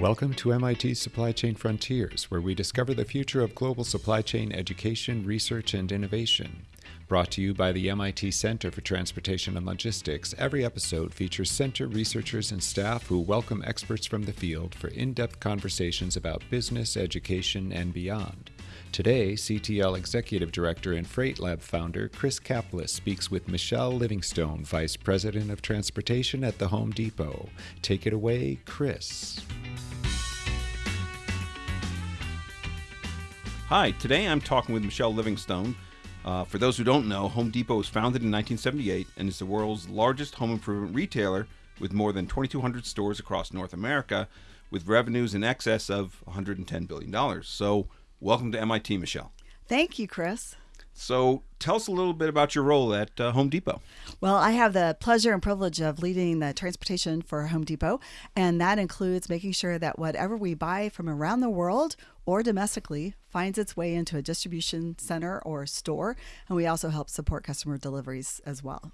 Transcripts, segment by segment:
Welcome to MIT's Supply Chain Frontiers, where we discover the future of global supply chain education, research, and innovation. Brought to you by the MIT Center for Transportation and Logistics, every episode features center researchers and staff who welcome experts from the field for in depth conversations about business, education, and beyond. Today, CTL Executive Director and Freight Lab founder Chris Caplice speaks with Michelle Livingstone, Vice President of Transportation at the Home Depot. Take it away, Chris. Hi, today I'm talking with Michelle Livingstone. Uh, for those who don't know, Home Depot was founded in 1978 and is the world's largest home improvement retailer with more than 2,200 stores across North America with revenues in excess of $110 billion. So, welcome to MIT, Michelle. Thank you, Chris. So, tell us a little bit about your role at uh, Home Depot. Well, I have the pleasure and privilege of leading the transportation for Home Depot, and that includes making sure that whatever we buy from around the world or domestically finds its way into a distribution center or store, and we also help support customer deliveries as well.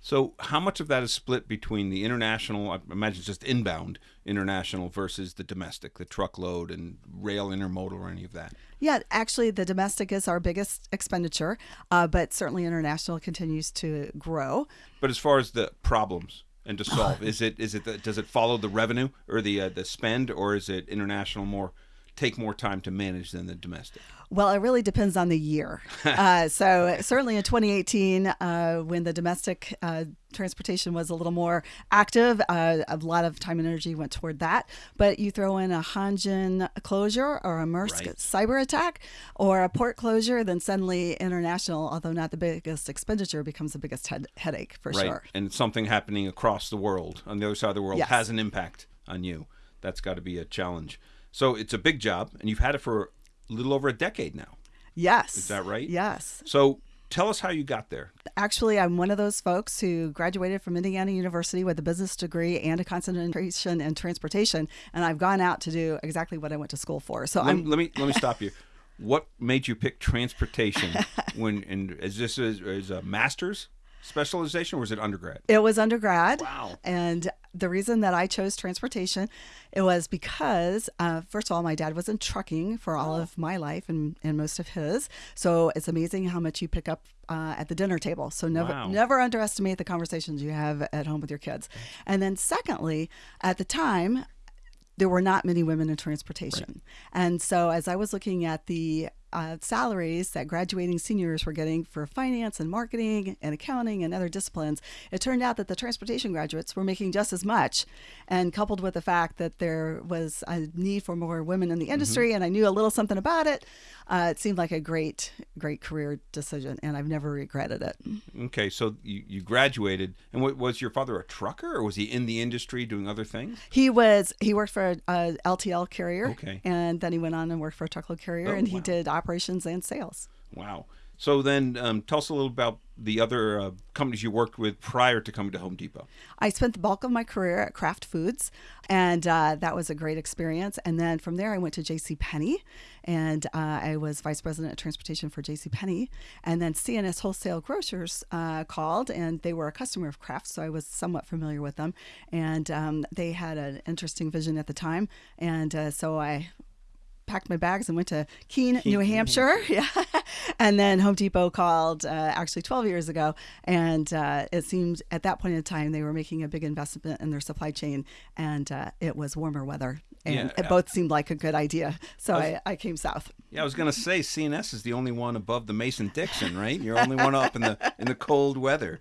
So, how much of that is split between the international, I imagine just inbound international versus the domestic, the truckload and rail intermodal or any of that? Yeah, actually, the domestic is our biggest expenditure, uh, but certainly international continues to grow. But as far as the problems and to solve, is it is it the, does it follow the revenue or the uh, the spend, or is it international more take more time to manage than the domestic? Well, it really depends on the year. uh, so certainly in 2018, uh, when the domestic uh, transportation was a little more active, uh, a lot of time and energy went toward that. But you throw in a Hanjin closure or a Maersk right. cyber attack or a port closure, then suddenly international, although not the biggest expenditure, becomes the biggest head- headache for right. sure. And something happening across the world on the other side of the world yes. has an impact on you. That's got to be a challenge. So it's a big job, and you've had it for a little over a decade now. Yes. Is that right? Yes. So tell us how you got there. Actually, I'm one of those folks who graduated from Indiana University with a business degree and a concentration in transportation, and I've gone out to do exactly what I went to school for. So let, I'm let me let me stop you. What made you pick transportation when and is this is, is a master's? Specialization or was it undergrad? It was undergrad. Wow. And the reason that I chose transportation, it was because, uh, first of all, my dad was in trucking for all oh. of my life and, and most of his. So it's amazing how much you pick up uh, at the dinner table. So never wow. never underestimate the conversations you have at home with your kids. And then secondly, at the time, there were not many women in transportation. Right. And so as I was looking at the uh, salaries that graduating seniors were getting for finance and marketing and accounting and other disciplines, it turned out that the transportation graduates were making just as much. And coupled with the fact that there was a need for more women in the mm-hmm. industry, mm-hmm. and I knew a little something about it, uh, it seemed like a great, great career decision, and I've never regretted it. Okay, so you, you graduated, and what, was your father a trucker, or was he in the industry doing other things? He was. He worked for a, a LTL carrier, okay, and then he went on and worked for a truckload carrier, oh, and he did operations and sales. Wow. So then, um, tell us a little about the other uh, companies you worked with prior to coming to Home Depot. I spent the bulk of my career at Kraft Foods, and uh, that was a great experience. And then from there, I went to J.C. Penney, and uh, I was vice president of transportation for J.C. Penney. And then C&S Wholesale Grocers uh, called, and they were a customer of Kraft, so I was somewhat familiar with them. And um, they had an interesting vision at the time, and uh, so I packed my bags and went to Keene, Keene New Hampshire. Yeah. and then Home Depot called uh, actually 12 years ago. And uh, it seemed at that point in time they were making a big investment in their supply chain and uh, it was warmer weather. And yeah, it both seemed like a good idea. So I, was, I, I came south. Yeah, I was going to say C&S is the only one above the Mason Dixon, right? You're only one up in the in the cold weather.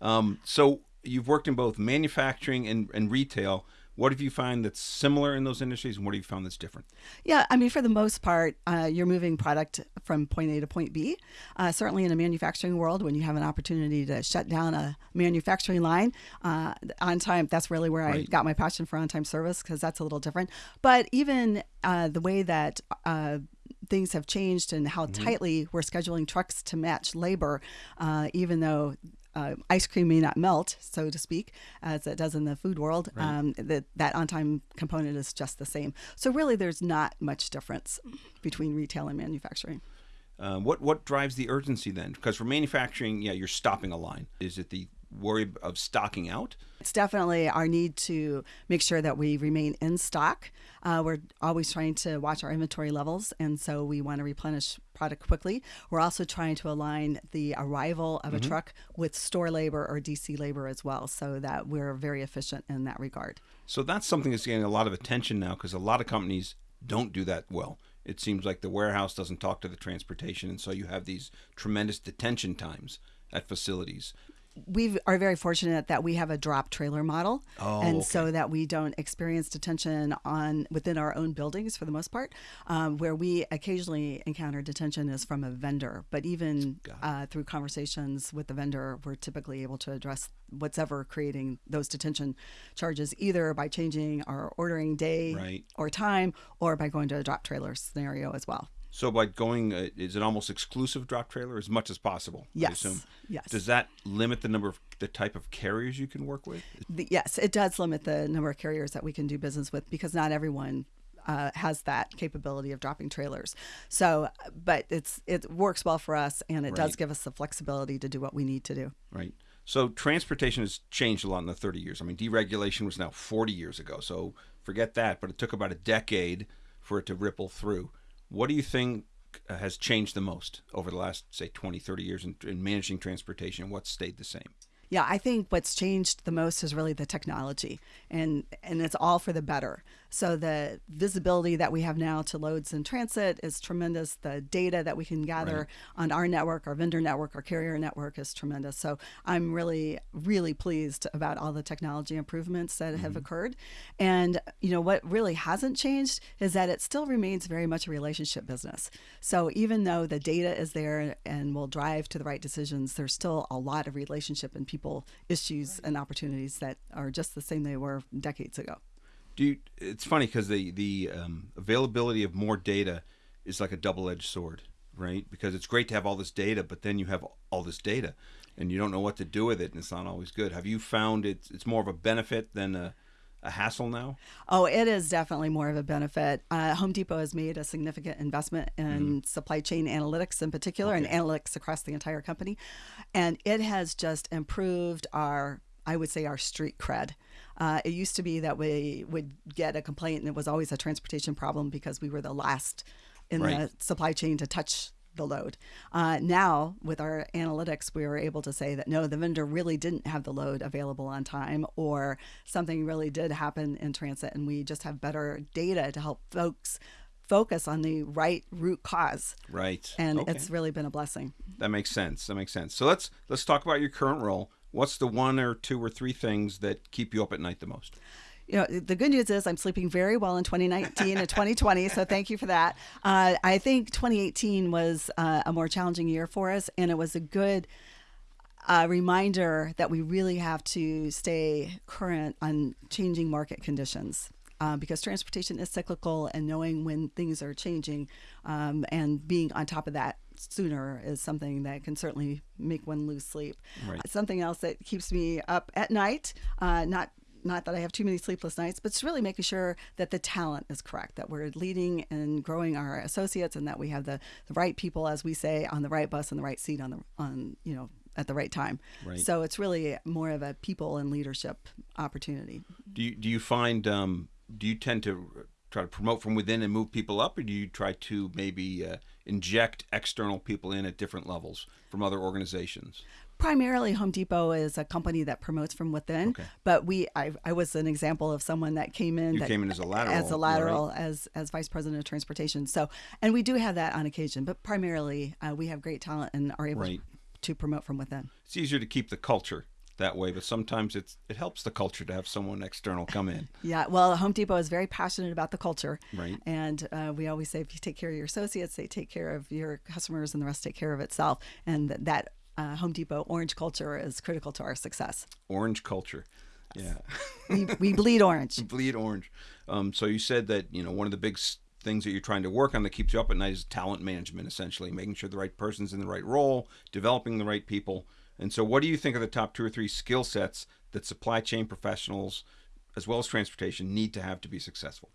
Um, so you've worked in both manufacturing and, and retail. What have you found that's similar in those industries, and what have you found that's different? Yeah, I mean, for the most part, uh, you're moving product from point A to point B. Uh, certainly, in a manufacturing world, when you have an opportunity to shut down a manufacturing line uh, on time, that's really where right. I got my passion for on time service because that's a little different. But even uh, the way that uh, things have changed and how mm-hmm. tightly we're scheduling trucks to match labor, uh, even though uh, ice cream may not melt, so to speak, as it does in the food world. Right. Um, that that on time component is just the same. So really, there's not much difference between retail and manufacturing. Um, what what drives the urgency then? Because for manufacturing, yeah, you're stopping a line. Is it the worry of stocking out? It's definitely our need to make sure that we remain in stock. Uh, we're always trying to watch our inventory levels, and so we want to replenish product quickly. We're also trying to align the arrival of a truck with store labor or DC labor as well, so that we're very efficient in that regard. So that's something that's getting a lot of attention now because a lot of companies don't do that well. It seems like the warehouse doesn't talk to the transportation, and so you have these tremendous detention times at facilities. We are very fortunate that we have a drop trailer model, Oh, and okay. so that we don't experience detention on within our own buildings for the most part. Um, where we occasionally encounter detention is from a vendor, but even uh, through conversations with the vendor, we're typically able to address what's ever creating those detention charges, either by changing our ordering day Right. or time, or by going to a drop trailer scenario as well. So by going, uh, is it almost exclusive drop trailer as much as possible? I Yes. assume. Yes. Does that limit the number of the type of carriers you can work with? The, yes, it does limit the number of carriers that we can do business with because not everyone uh, has that capability of dropping trailers. So, but it's it works well for us, and it does give us the flexibility to do what we need to do. Right. So transportation has changed a lot in the 30 years. I mean, deregulation was now 40 years ago. So forget that. But it took about a decade for it to ripple through. What do you think has changed the most over the last, say, 20, 30 years in, in managing transportation? What stayed the same? Yeah, I think what's changed the most is really the technology, and and it's all for the better. So the visibility that we have now to loads in transit is tremendous. The data that we can gather on our network, our vendor network, our carrier network is tremendous. So I'm really really pleased about all the technology improvements that have mm-hmm. occurred. And you know what really hasn't changed is that it still remains very much a relationship business. So even though the data is there and will drive to the right decisions, there's still a lot of relationship and people issues and opportunities that are just the same they were decades ago. Do you, it's funny because the the um, availability of more data is like a double edged sword, right? Because it's great to have all this data, but then you have all this data, and you don't know what to do with it, and it's not always good. Have you found it's it's more of a benefit than a, a hassle now? Oh, it is definitely more of a benefit. Uh, Home Depot has made a significant investment in supply chain analytics in particular and analytics across the entire company. And it has just improved our, I would say, our street cred. Uh, it used to be that we would get a complaint and it was always a transportation problem because we were the last in Right. the supply chain to touch the load. Uh, now, with our analytics, we were able to say that no, the vendor really didn't have the load available on time, or something really did happen in transit, and we just have better data to help folks focus on the right root cause. Right. And Okay. it's really been a blessing. that makes sense. That makes sense. So let's let's talk about your current role. What's the one or two or three things that keep you up at night the most? you know, the good news is I'm sleeping very well in 2019 and 2020. So thank you for that. Uh, I think 2018 was uh, a more challenging year for us, and it was a good uh, reminder that we really have to stay current on changing market conditions. Uh, because transportation is cyclical, and knowing when things are changing um, and being on top of that sooner is something that can certainly make one lose sleep. Right. Something else that keeps me up at night, uh, not not that I have too many sleepless nights, but it's really making sure that the talent is correct, that we're leading and growing our associates, and that we have the, the right people, as we say, on the right bus and the right seat on the on you know at the right time. Right. So it's really more of a people and leadership opportunity. Do you do you find um, do you tend to try to promote from within and move people up, or do you try to maybe uh, inject external people in at different levels from other organizations? primarily Home Depot is a company that promotes from within, Okay. but we I, I was an example of someone that came in You that came in as a lateral, as a lateral as as vice president of transportation. So and we do have that on occasion, but primarily uh, we have great talent and are able Right. to promote from within. It's easier to keep the culture that way, but sometimes it's it helps the culture to have someone external come in. Yeah, well, Home Depot is very passionate about the culture, Right. And uh, we always say if you take care of your associates, they take care of your customers, and the rest take care of itself. And that- that uh, Home Depot orange culture is critical to our success. Orange culture. Yeah. We, we bleed orange. We bleed orange. Um, so you said that you know one of the big things that you're trying to work on that keeps you up at night is talent management, essentially making sure the right person's in the right role, developing the right people. And so, what do you think are the top two or three skill sets that supply chain professionals, as well as transportation, need to have to be successful?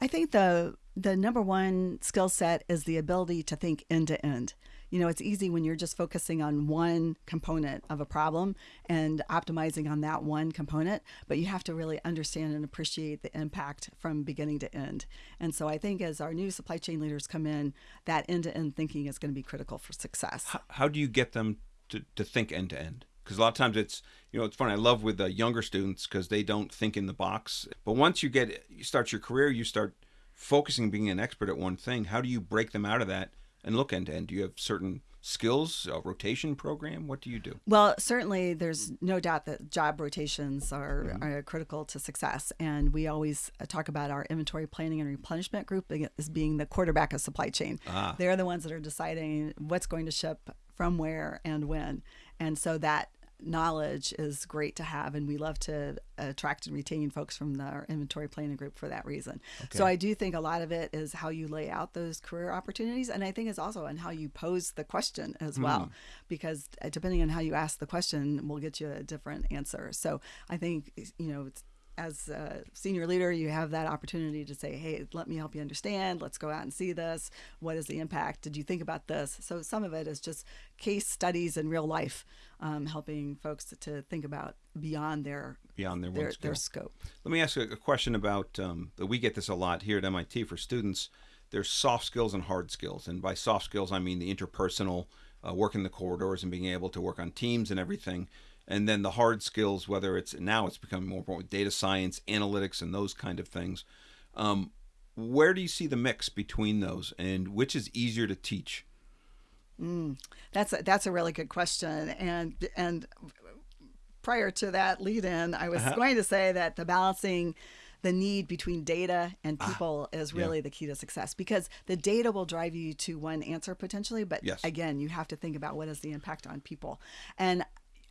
I think the the number one skill set is the ability to think end to end. you know, it's easy when you're just focusing on one component of a problem and optimizing on that one component, but you have to really understand and appreciate the impact from beginning to end. And so I think as our new supply chain leaders come in, that end to end thinking is going to be critical for success. How, how do you get them to, to think end to end? Because a lot of times it's, you know, it's funny. I love with the younger students because they don't think in the box. But once you get, you start your career, you start focusing being an expert at one thing. How do you break them out of that and look end to end? Do you have certain skills, a rotation program? What do you do? Well, certainly there's no doubt that job rotations are, mm-hmm. are, critical to success. And we always talk about our inventory planning and replenishment group as being the quarterback of supply chain. Ah. They're the ones that are deciding what's going to ship from where and when. And so that knowledge is great to have and we love to attract and retain folks from the, our inventory planning group for that reason okay. so i do think a lot of it is how you lay out those career opportunities and i think it's also on how you pose the question as mm. well because uh, depending on how you ask the question will get you a different answer so i think you know it's as a senior leader, you have that opportunity to say, hey, let me help you understand. Let's go out and see this. What is the impact? Did you think about this? So some of it is just case studies in real life, um, helping folks to think about beyond their beyond their their, their scope. Let me ask you a question about um, we get this a lot here at MIT for students. There's soft skills and hard skills, and by soft skills I mean the interpersonal, uh, working the corridors and being able to work on teams and everything and then the hard skills, whether it's now it's becoming more important with data science, analytics, and those kind of things. Um, where do you see the mix between those, and which is easier to teach? Mm, that's a, that's a really good question, and and prior to that lead in, I was uh-huh. going to say that the balancing the need between data and ah, people ah, is really yeah. the key to success because the data will drive you to one answer potentially but yes. again you have to think about what is the impact on people and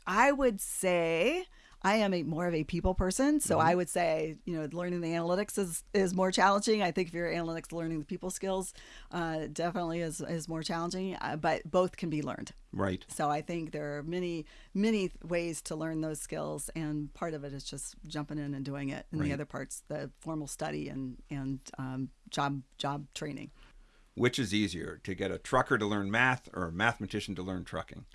I would say I am a more of a people person, so mm-hmm. I would say you know learning the analytics is is more challenging. I think if you're analytics, learning the people skills uh, definitely is is more challenging. Uh, but both can be learned. Right. So I think there are many many ways to learn those skills, and part of it is just jumping in and doing it, and right. the other parts the formal study and and um, job job training. Which is easier to get a trucker to learn math or a mathematician to learn trucking?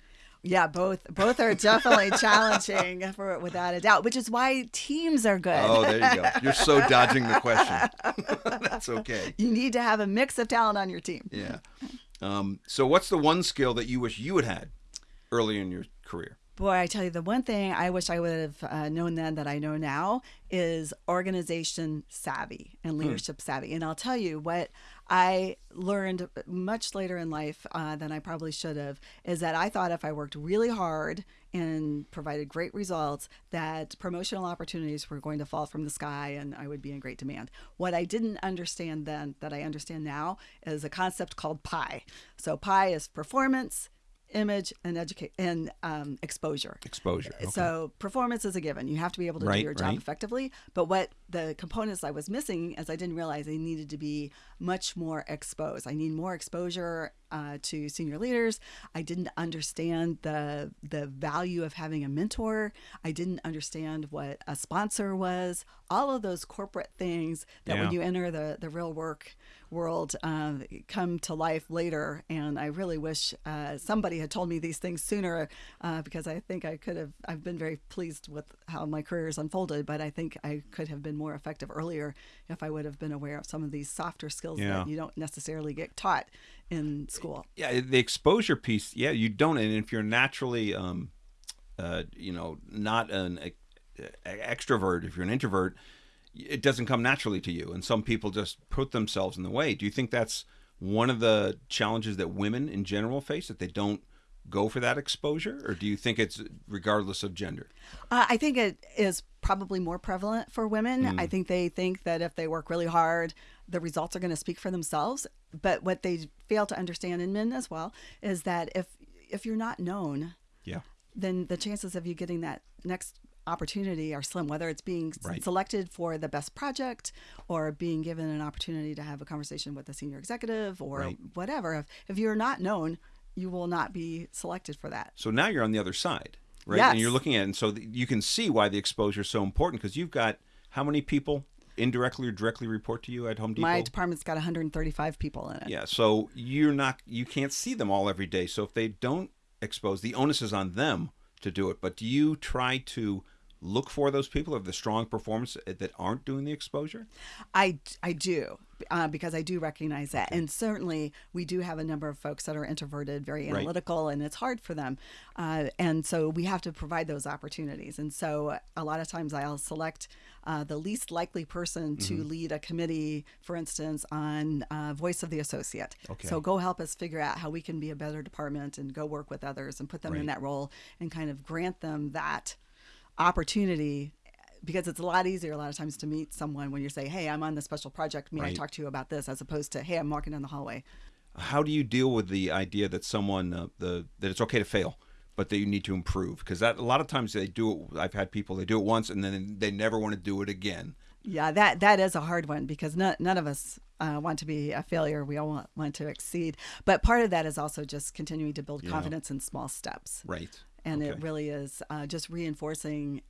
Yeah, both both are definitely challenging for without a doubt, which is why teams are good. Oh, there you go. You're so dodging the question. That's okay. You need to have a mix of talent on your team. Yeah. Um, so, what's the one skill that you wish you had had early in your career? Boy, I tell you, the one thing I wish I would have uh, known then that I know now is organization savvy and hmm. leadership hmm. savvy. And I'll tell you what I learned much later in life uh, than I probably should have is that I thought if I worked really hard and provided great results, that promotional opportunities were going to fall from the sky and I would be in great demand. What I didn't understand then that I understand now is a concept called PI. So PI is performance, image and educate and um, exposure. Exposure. Okay. So performance is a given. You have to be able to right, do your job right. effectively. But what the components I was missing is I didn't realize they needed to be much more exposed. I need more exposure uh, to senior leaders. I didn't understand the the value of having a mentor. I didn't understand what a sponsor was. All of those corporate things that yeah. when you enter the the real work world uh, come to life later. And I really wish uh, somebody had told me these things sooner uh, because I think I could have. I've been very pleased with how my career has unfolded, but I think I could have been more effective earlier if I would have been aware of some of these softer skills yeah. that you don't necessarily get taught in school. Yeah, the exposure piece. Yeah, you don't. And if you're naturally, um, uh, you know, not an extrovert, if you're an introvert, it doesn't come naturally to you. And some people just put themselves in the way. Do you think that's one of the challenges that women in general face that they don't go for that exposure, or do you think it's regardless of gender? Uh, I think it is probably more prevalent for women. Mm. I think they think that if they work really hard, the results are going to speak for themselves. But what they fail to understand in men as well is that if if you're not known, yeah, then the chances of you getting that next opportunity are slim, whether it's being right. selected for the best project or being given an opportunity to have a conversation with a senior executive or right. whatever. If, if you're not known, you will not be selected for that. So now you're on the other side, right? Yes. And you're looking at it. And so you can see why the exposure is so important because you've got how many people indirectly or directly report to you at Home Depot? My department's got 135 people in it. Yeah, so you're not you can't see them all every day. So if they don't expose, the onus is on them to do it. But do you try to look for those people of the strong performance that aren't doing the exposure? I, I do uh, because I do recognize that. And certainly we do have a number of folks that are introverted, very Right. analytical, and it's hard for them. Uh, and so we have to provide those opportunities. And so a lot of times I'll select uh, the least likely person to Mm-hmm. lead a committee, for instance, on uh, voice of the associate. Okay. So go help us figure out how we can be a better department and go work with others and put them Right. in that role and kind of grant them that opportunity because it's a lot easier a lot of times to meet someone when you say, "Hey, I'm on this special project. May I talk to you about this?" as opposed to, "Hey, I'm walking down the hallway." How do you deal with the idea that someone uh, the that it's okay to fail, but that you need to improve? Because that a lot of times they do it. I've had people they do it once and then they never want to do it again. Yeah, that that is a hard one because none, none of us uh, want to be a failure. We all want, want to exceed. But part of that is also just continuing to build confidence in small steps. Right. And it really is uh, just reinforcing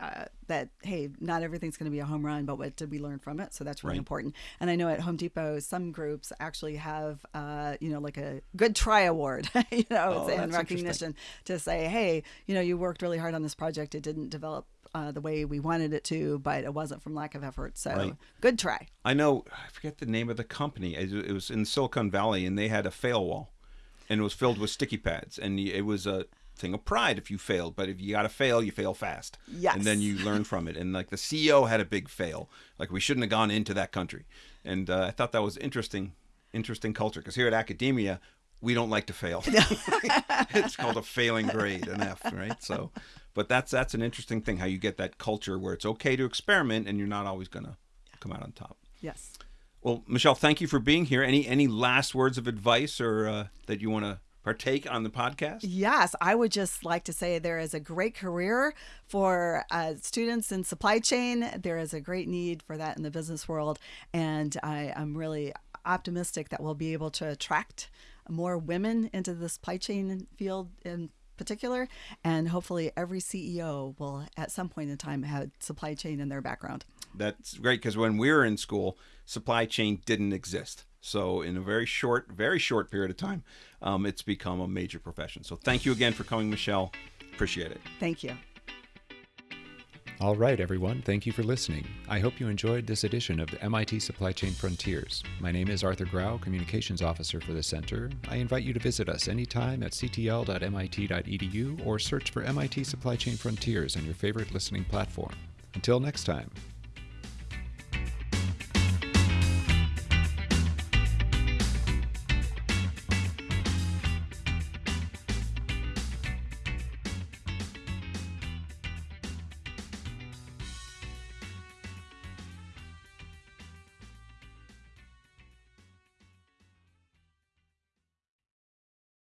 uh, that hey, not everything's going to be a home run, but what did we learn from it? So that's really Right. important. And I know at Home Depot, some groups actually have uh, you know like a good try award, you know, Oh, it's in recognition to say, hey, you know, you worked really hard on this project. It didn't develop. Uh, the way we wanted it to, but it wasn't from lack of effort. So, Right. good try. I know. I forget the name of the company. It it was in Silicon Valley, and they had a fail wall, and it was filled with sticky pads, and it was a thing of pride if you failed. But if you got to fail, you fail fast. Yes. And then you learn from it. And like the CEO had a big fail. Like we shouldn't have gone into that country. And uh, I thought that was interesting. Interesting culture because here at academia. We don't like to fail. it's called a failing grade, an F, right? So, but that's that's an interesting thing how you get that culture where it's okay to experiment and you're not always gonna come out on top. Yes. Well, Michelle, thank you for being here. Any any last words of advice or uh, that you want to partake on the podcast? Yes, I would just like to say there is a great career for uh, students in supply chain. There is a great need for that in the business world. And I, I'm really optimistic that we'll be able to attract more women into the supply chain field in particular. And hopefully, every CEO will at some point in time have supply chain in their background. That's great because when we were in school, supply chain didn't exist. So in a very short, very short period of time, um, it's become a major profession. So thank you again for coming, Michelle. Appreciate it. Thank you. All right, everyone, thank you for listening. I hope you enjoyed this edition of the MIT Supply Chain Frontiers. My name is Arthur Grau, Communications Officer for the Center. I invite you to visit us anytime at ctl.mit.edu or search for MIT Supply Chain Frontiers on your favorite listening platform. Until next time.